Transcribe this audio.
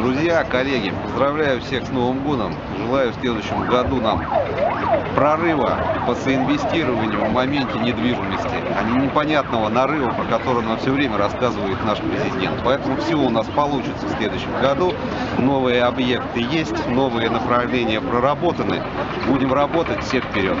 Друзья, коллеги, поздравляю всех с Новым годом. Желаю в следующем году нам прорыва по соинвестированию в моменте недвижимости, а не непонятного нарыва, про который нам все время рассказывает наш президент. Поэтому все у нас получится в следующем году. Новые объекты есть, новые направления проработаны. Будем работать, все вперед!